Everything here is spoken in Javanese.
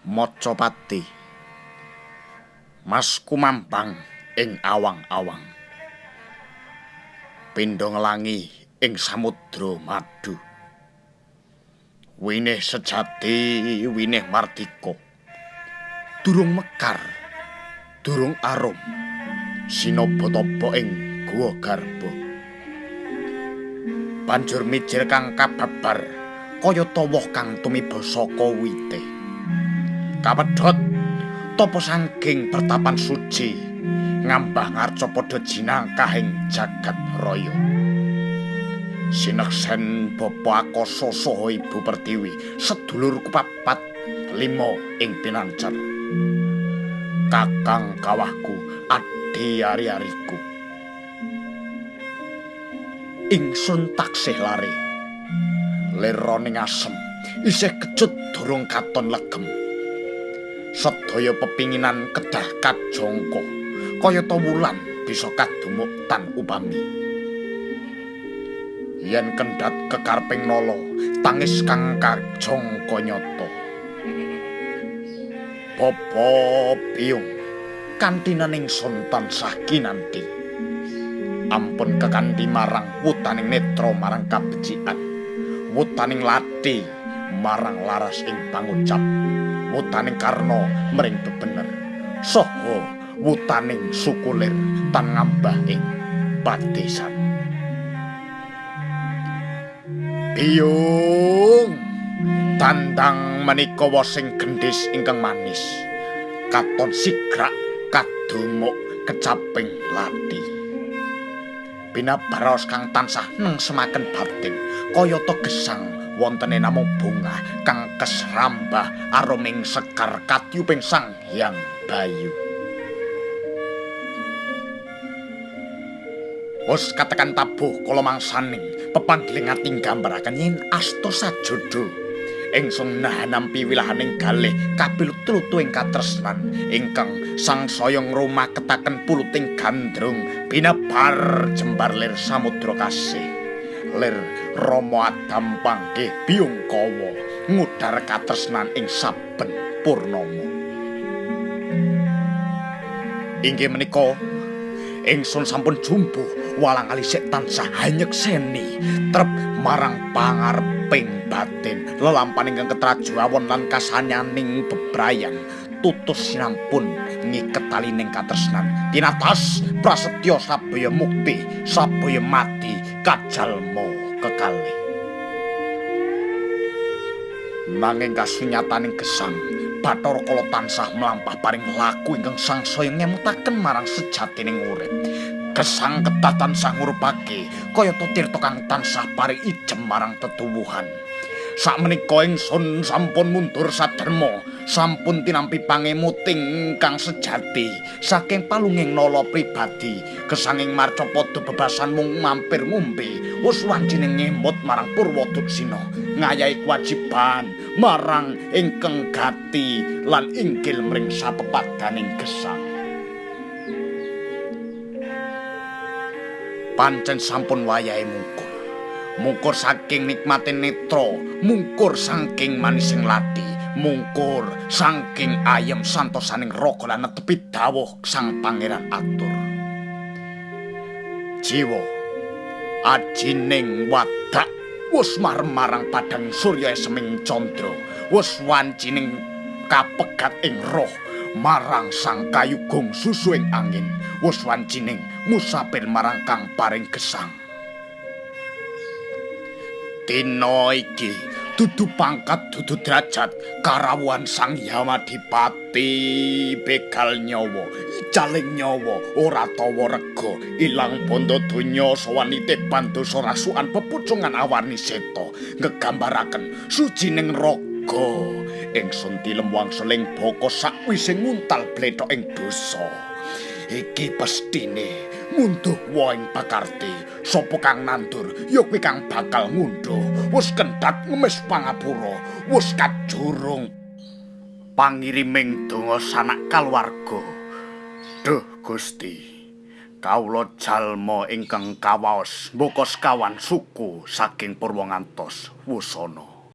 Mocopati Mas kumampang ing awang-awang. Pindho nglangi ing samudra madu. Winih sejati winih mardika. Durung mekar durung arum. Sinobatopa ing guwa garba. Banjur mijir kang kababar kaya tawoh kang tumiba saka wite Kapedhot tapa sangking pertapan suci ngambah ngarca padha jinangkah ing jagat raya. Sineksen bapa akasa saha ibu Pertiwi sedulur kupapat lima ing pinancer Kakang kawahku adi ari-ariku. Ingsun taksih lare Leroning asem isih kecut durung katon legem sedaya pepinginan kedah kajongko kaya ta wulan bisa kadumuk tan upami. Yen kendhat kekarping nala tangis kang kajongko nyata. Bapa biyung kantinaning sun tansah kinanti ampun kekanthi marang wutaning netra marang kabecikan wutaning lati marang laras ing pangucap wutaning karna mring bebener. Saha wutaning sukulir tan ngambah ing padesan biyung tandang menika sing gendhis ingkang manis. Katon sigrak kadumuk kecaping lati. Binabaros kang tansah neng semaken batin kaya to gesang wontene namung bunga kang kesrambah aroming sekar katyuping sang hyang bayu. Wes katekan tabuh kala mangsaning pepanggiling ati gambaraken yen asta sajodo ingsun nampi wilahaning galih kapilut-tulutu ing katresnan ingkang sang soyong rumah puluting gandrung binebar jembar lir samudra kasih. Lir Rama Adam pangke biyungkawa ngudar katresnan ing saben purnama. Inggih menika ingsun sampun jumbuh walang alisik tansah hanyekseni trep marang pangareping batin lelampaning ingkang ketrajuwon lan kasanyaning bebrayan tutus sinampun ngiket talining katresnan tinatas prasetya sabaya mukti sabaya mati kajalma kekalih. Nanging kasunyataning gesang Bathara Kala tansah mlampah paring laku ingkang sangsaya ngemutaken marang sejatining urip. Gesang kedah tansah ngurupake kaya tirta kang tansah paring ijem marang tetuwuhan. Sakmenika ingsun sampun mundur saderma sampun tinampi pangemuting kang sejati saking palunging nala pribadi. Kesanging marcapada bebasan mung mampir ngombe wis wancine ngemut marang Purwoduksina ngayahi kewajiban marang ingkang gati lan inggil mring sapepadaning gesang. Pancen sampun wayahe mungkur. Mungkur saking nikmatin netra mungkur saking manising lati mungkur saking ayem santosaning raga lan netepi dawuh sang pangeran atur. Jiwa ajining wadak wis marang padang surya seming candra wis wancining kapegat ing roh marang sang kayugung susu ing angin wis wancining musapir marang kang paring gesang. Dina iki dudu pangkat dudu derajat. Karawuhan sang Yamadipati begal nyawa icaling nyawa ora tawa rega. Ilang bondo donya sawanite bantu sorasukan pepucungan awarni seta ngegambaraken sucining raga. Ingsun tilem wangseling baka sakwise nguntal blethok ing dosa. Iki pestine munduh waing pakarti sapa kang nandur? Ya kuwi kang bakal ngunduh wis kendhat ngemis pangapura. Wis kajurung pangiriming donga sanak kaluwarga duh gusti. Kawula jalma ingkang kawaos mboko sekawan suku saking purwangantos wusana